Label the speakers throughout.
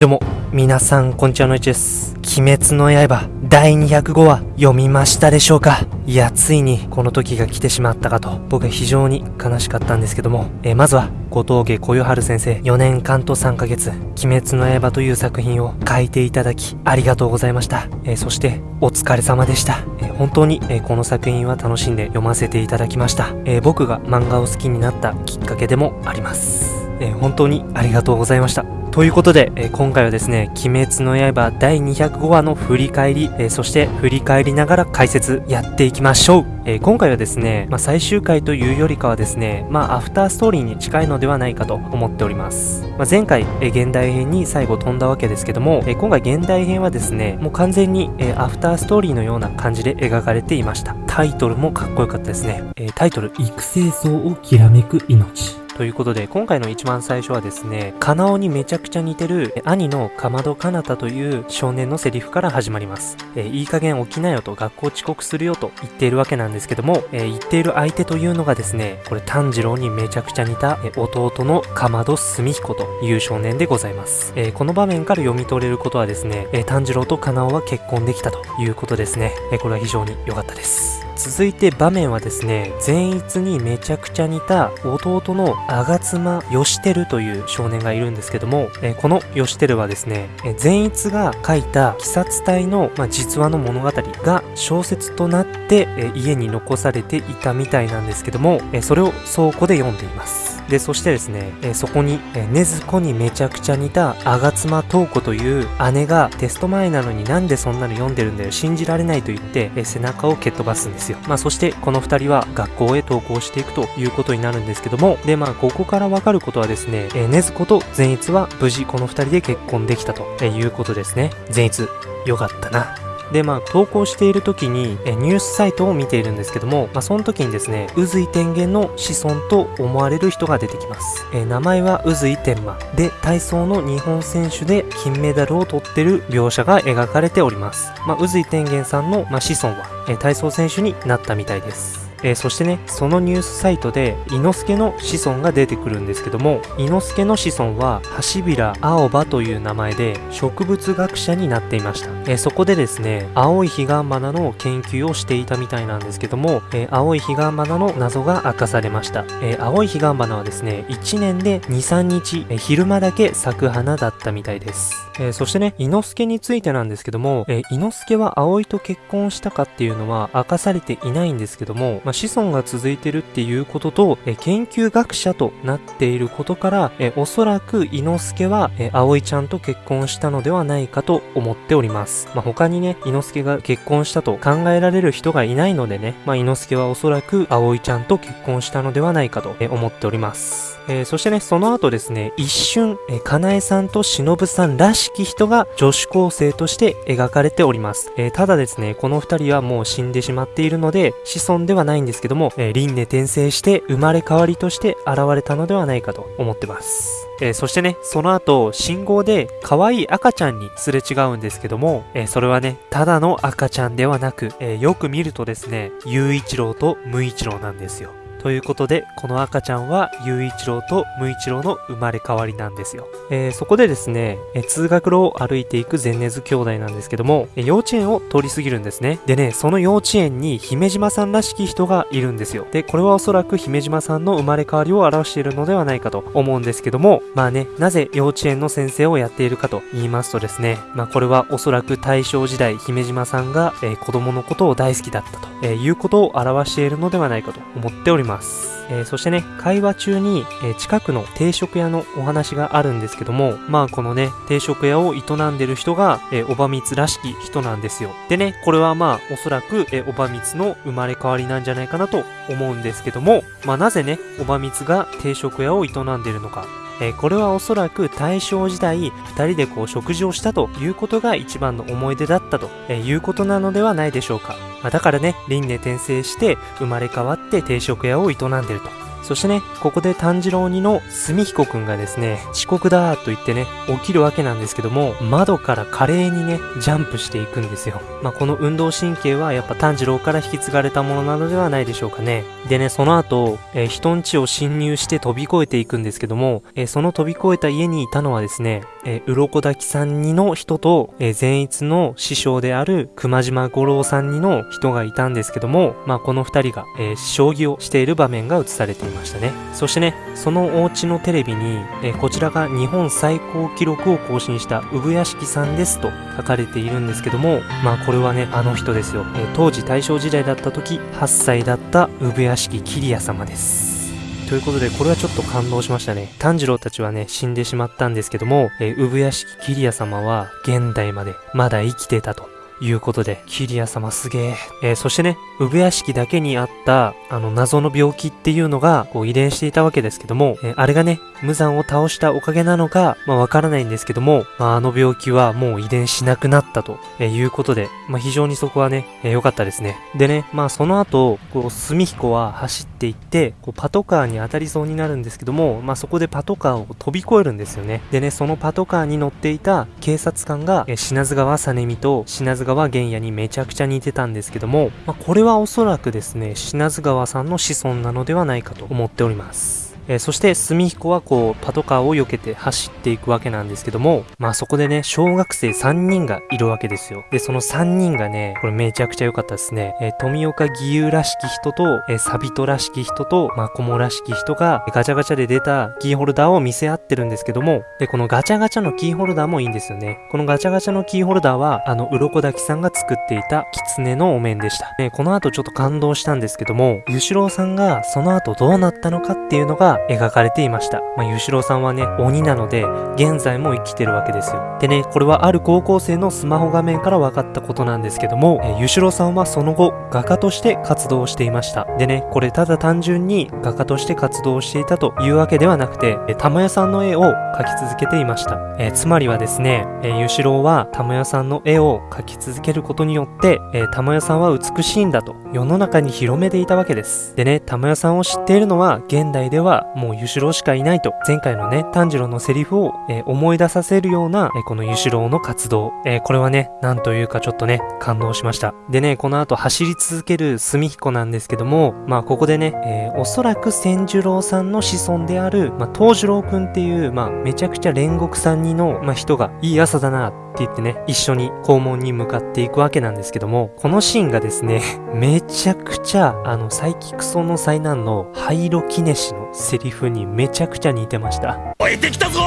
Speaker 1: どうも、皆さん、こんにちはのいちです。鬼滅の刃、第205話、読みましたでしょうか？いや、ついに、この時が来てしまったかと、僕は非常に悲しかったんですけども、えーまずは、後藤家小夜春先生、4年間と3ヶ月、鬼滅の刃という作品を書いていただき、ありがとうございました。えーそして、お疲れ様でした。えー本当に、えこの作品は楽しんで読ませていただきました。えー僕が漫画を好きになったきっかけでもあります。えー本当にありがとうございました。ということで、え今回はですね、鬼滅の刃第205話の振り返り、えそして振り返りながら解説やっていきましょう。え今回はですね、まあ、最終回というよりかはですね、まあ、アフターストーリーに近いのではないかと思っております。まあ、前回、え現代編に最後飛んだわけですけども、え今回現代編はですね、もう完全に、えアフターストーリーのような感じで描かれていました。タイトルもかっこよかったですね。えタイトル、育成層をきらめく命。ということで、今回の一番最初はですね、カナオにめちゃくちゃ似てる兄のかまどかなたという少年のセリフから始まります。えーいい加減起きなよと学校遅刻するよと言っているわけなんですけども、えー言っている相手というのがですね、これ炭治郎にめちゃくちゃ似たえ弟のかまど澄彦という少年でございます。えこの場面から読み取れることはですね、え炭治郎とカナオは結婚できたということですね。えこれは非常に良かったです。続いて場面はですね、善逸にめちゃくちゃ似た弟の吾妻義輝という少年がいるんですけども、えこの義輝はですね、え善逸が書いた鬼殺隊の、まあ、実話の物語が小説となって、え家に残されていたみたいなんですけども、えそれを倉庫で読んでいます。で、そしてですね、えーそこに、えー、禰豆子にめちゃくちゃ似た吾妻東子という姉がテスト前なのになんでそんなの読んでるんだよ、信じられないと言って、えー背中を蹴っ飛ばすんですよ。まあ、そしてこの二人は学校へ登校していくということになるんですけども、で、まあ、ここからわかることはですね、えー、禰豆子と善逸は無事この二人で結婚できたということですね。善逸、よかったな。で、まあ、投稿している時に、えニュースサイトを見ているんですけども、まあ、その時にですね、渦井天元の子孫と思われる人が出てきます。え名前は渦井天馬。で、体操の日本選手で金メダルを取ってる描写が描かれております。まあ、宇髄天元さんの、まあ、子孫は、え体操選手になったみたいです。えーそしてね、そのニュースサイトで、伊之助の子孫が出てくるんですけども、伊之助の子孫は、橋平青葉という名前で、植物学者になっていました。えーそこでですね、青い彼岸花の研究をしていたみたいなんですけども、えー青い彼岸花の謎が明かされました。え青い彼岸花はですね、1年で2、3日、え昼間だけ咲く花だったみたいです。えそしてね、伊之助についてなんですけども、え、伊之助は葵と結婚したかっていうのは明かされていないんですけども、まあ、子孫が続いてるっていうことと、え研究学者となっていることから、えおそらく伊之助は、え葵ちゃんと結婚したのではないかと思っております。まあ、他にね、伊之助が結婚したと考えられる人がいないのでね、まあ、伊之助はおそらく葵ちゃんと結婚したのではないかと、え思っております。えーそしてね、その後ですね、一瞬、えー、かなえさんとしのぶさんらしき人が女子高生として描かれております。えーただですね、この二人はもう死んでしまっているので、子孫ではないんですけども、えー輪廻転生して生まれ変わりとして現れたのではないかと思ってます。えーそしてね、その後、信号で可愛い赤ちゃんにすれ違うんですけども、えーそれはね、ただの赤ちゃんではなく、えーよく見るとですね、雄一郎と無一郎なんですよ。ということで、この赤ちゃんは、雄一郎と無一郎の生まれ変わりなんですよ。えーそこでですね、えー通学路を歩いていくゼンネズ兄弟なんですけども、えー幼稚園を通り過ぎるんですね。でね、その幼稚園に姫島さんらしき人がいるんですよ。で、これはおそらく姫島さんの生まれ変わりを表しているのではないかと思うんですけども、まあね、なぜ幼稚園の先生をやっているかと言いますとですね、まあこれはおそらく大正時代、姫島さんが、えー子供のことを大好きだったと、えーいうことを表しているのではないかと思っております。えーそしてね、会話中に、えー近くの定食屋のお話があるんですけども、まあこのね、定食屋を営んでる人が、えー、おばみつらしき人なんですよ。でね、これはまあおそらく、えーおばみつの生まれ変わりなんじゃないかなと思うんですけども、まあなぜね、おばみつが定食屋を営んでるのか。えーこれはおそらく大正時代、二人でこう食事をしたということが一番の思い出だったと、えいうことなのではないでしょうか。まあだからね、輪廻転生して生まれ変わって定食屋を営んでると。そしてね、ここで炭治郎2の住彦くんがですね、遅刻だーと言ってね、起きるわけなんですけども、窓から華麗にね、ジャンプしていくんですよ。まあ、この運動神経はやっぱ炭治郎から引き継がれたものなのではないでしょうかね。でね、その後、えー、人ん家を侵入して飛び越えていくんですけども、えー、その飛び越えた家にいたのはですね、えー、鱗滝さんにの人と、えー、善逸の師匠である熊島五郎さんにの人がいたんですけども、まあ、この二人が、えー、将棋をしている場面が映されていますましたね。そしてね、そのお家のテレビに、え、こちらが日本最高記録を更新した産屋敷さんですと書かれているんですけども、まあこれはね、あの人ですよ。え、当時大正時代だった時、8歳だった産屋敷桐谷様です。ということで、これはちょっと感動しましたね。炭治郎たちはね、死んでしまったんですけども、えー、産屋敷桐谷様は現代までまだ生きてたと。いうことで、キリア様すげえ。えー、そしてね、産屋敷だけにあった、あの、謎の病気っていうのが、こう、遺伝していたわけですけども、えー、あれがね、無残を倒したおかげなのか、まあ、わからないんですけども、まあ、あの病気はもう遺伝しなくなったと、えー、いうことで、まあ、非常にそこはね、えー、かったですね。でね、まあ、その後、こう、住彦は走っていって、こう、パトカーに当たりそうになるんですけども、まあ、そこでパトカーを飛び越えるんですよね。でね、そのパトカーに乗っていた警察官が、えー、品津川実美と品津川玄也にめちゃくちゃ似てたんですけども、まあ、これはおそらくですね、品津川さんの子孫なのではないかと思っております。え、そして、住彦はこう、パトカーを避けて走っていくわけなんですけども、まあそこでね、小学生3人がいるわけですよ。で、その3人がね、これめちゃくちゃ良かったですね。えー、富岡義勇らしき人と、えー、サビトらしき人と、まあコモらしき人が、ガチャガチャで出たキーホルダーを見せ合ってるんですけども、で、このガチャガチャのキーホルダーもいいんですよね。このガチャガチャのキーホルダーは、あの、鱗滝さんが作っていた狐のお面でした。ね、この後ちょっと感動したんですけども、ゆしろうさんがその後どうなったのかっていうのが描かれていました。ま。あ、ゆしろさんはね、鬼なので、現在も生きてるわけですよ。でね、これはある高校生のスマホ画面から分かったことなんですけども、えゆしろさんはその後、画家として活動していました。でね、これただ単純に画家として活動していたというわけではなくて、え玉屋さんの絵を描き続けていました。えつまりはですね、えゆしろは玉屋さんの絵を描き続けることによって、え玉屋さんは美しいんだと世の中に広めていたわけです。でね、玉屋さんを知っているのは現代ではもうゆしろしかいないと、前回のね、炭治郎のセリフを、えー、思い出させるような、えー、このゆしろうの活動、えー、これはね、なんというかちょっとね、感動しました。でね、この後走り続ける住彦なんですけども、まあここでね、えおそらく千寿郎さんの子孫である、まあ東寿郎くんっていう、まあめちゃくちゃ煉獄さんにの、まあ人が、いい朝だな、って言ってね、一緒に校門に向かっていくわけなんですけども、このシーンがですね、めちゃくちゃ、あの、サイキクソの災難のハイロキネシのセリフにめちゃくちゃ似てました。
Speaker 2: 燃えてきたぞ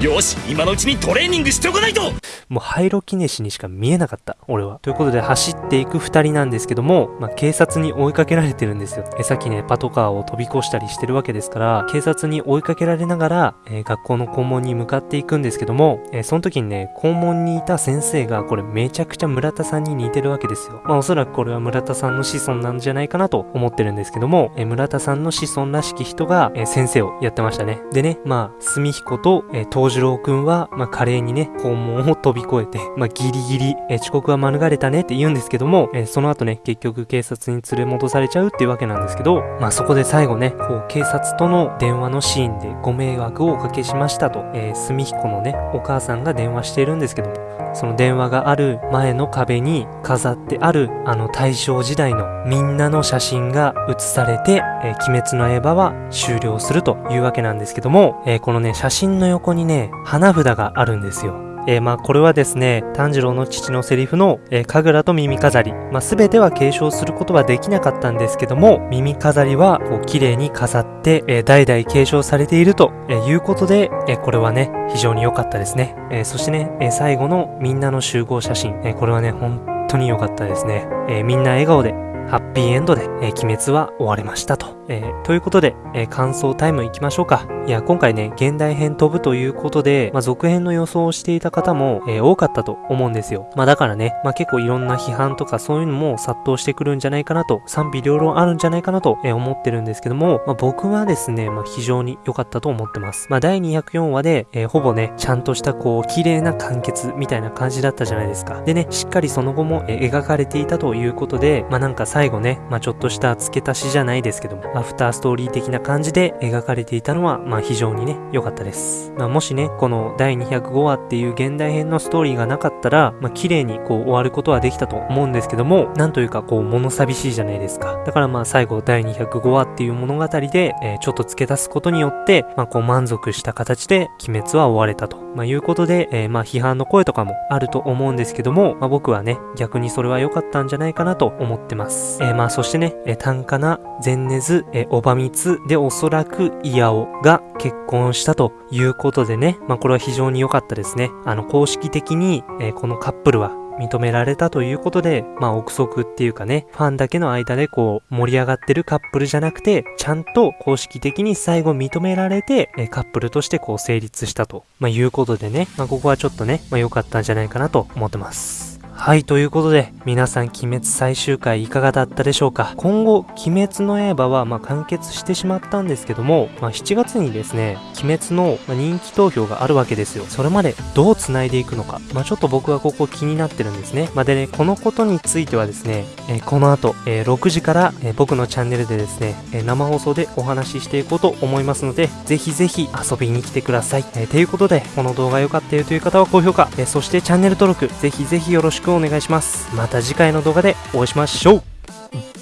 Speaker 2: よし、今のうちにトレーニングしておかないと
Speaker 1: もうハイロキネシにしか見えなかった、俺は。ということで走っていく二人なんですけども、まあ、警察に追いかけられてるんですよ。え、さっきね、パトカーを飛び越したりしてるわけですから、警察に追いかけられながら、えー、学校の校門に向かっていくんですけども、えー、その時にね、校門にいた先生が、これめちゃくちゃ村田さんに似てるわけですよ。まあ、おそらくこれは村田さんの子孫なんじゃないかなと思ってるんですけども、え、村田さんの子孫らしき人が、え先生をやってましたね。でね、まあ、住彦と、え東次郎くんは、まあ、華麗にね、校門を飛び越えて、まあ、ギリギリ、え遅刻は免れたねって言うんですけども、えその後ね、結局警察に連れ戻されちゃうっていうわけなんですけど、まあ、そこで最後ね、こう、警察との電話のシーンでご迷惑をおかけしましたと、えー、住彦のね、お母さんが電話しているんですけども、その電話がある前の壁に飾ってある、あの大正時代のみんなの写真が写されて、えー、鬼滅の刃は終了するというわけなんですけども、えー、このね、写真の横にね、花札があるんですよ。えー、まあこれはですね、炭治郎の父のセリフの、えー、神楽と耳飾り、まあ全ては継承することはできなかったんですけども、耳飾りはこう綺麗に飾って、えー、代々継承されていると、え、いうことで、え、これはね、非常に良かったですね。え、そしてね、え、最後のみんなの集合写真、え、これはね、本当に良かったですね。え、みんな笑顔で、ハッピーエンドで、え、鬼滅は終われましたと。えー、ということで、えー、感想タイム行きましょうか。いや、今回ね、現代編飛ぶということで、まあ、続編の予想をしていた方も、えー、多かったと思うんですよ。まあ、だからね、まあ、結構いろんな批判とかそういうのも殺到してくるんじゃないかなと、賛否両論あるんじゃないかなと、え思ってるんですけども、ま、僕はですね、ま、非常に良かったと思ってます。ま、第204話で、えほぼね、ちゃんとしたこう、綺麗な完結みたいな感じだったじゃないですか。でね、しっかりその後も、え描かれていたということで、ま、なんか最後ね、ま、ちょっとした付け足しじゃないですけども、アフターストーリー的な感じで描かれていたのは、まあ非常にね、良かったです。まあもしね、この第205話っていう現代編のストーリーがなかったら、まあ綺麗にこう終わることはできたと思うんですけども、なんというかこう物寂しいじゃないですか。だからまあ最後第205話っていう物語で、えー、ちょっと付け足すことによって、まあこう満足した形で鬼滅は終われたと。まあいうことで、えー、まあ批判の声とかもあると思うんですけども、まあ僕はね、逆にそれは良かったんじゃないかなと思ってます。えー、まあそしてね、えー、単価な善根津、えー、おばみつでおそらくイヤオが結婚したということでね、まあこれは非常に良かったですね。あの公式的に、えー、このカップルは認められたということで、まあ憶測っていうかね、ファンだけの間でこう盛り上がってるカップルじゃなくて、ちゃんと公式的に最後認められて、えカップルとしてこう成立したと、まあいうことでね、まあここはちょっとね、まあ良かったんじゃないかなと思ってます。はい、ということで、皆さん、鬼滅最終回いかがだったでしょうか？今後、鬼滅の刃は、まあ、完結してしまったんですけども、まあ、7月にですね、鬼滅の人気投票があるわけですよ。それまでどう繋いでいくのか、まあ、ちょっと僕はここ気になってるんですね。まあ、でね、このことについてはですね、えー、この後、えー、6時から、えー、僕のチャンネルでですね、え生放送でお話ししていこうと思いますので、ぜひぜひ遊びに来てください。えー、ということで、この動画良かったよという方は高評価、えそしてチャンネル登録、ぜひぜひよろしくくお願いします。また次回の動画でお会いしましょう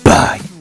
Speaker 1: バイ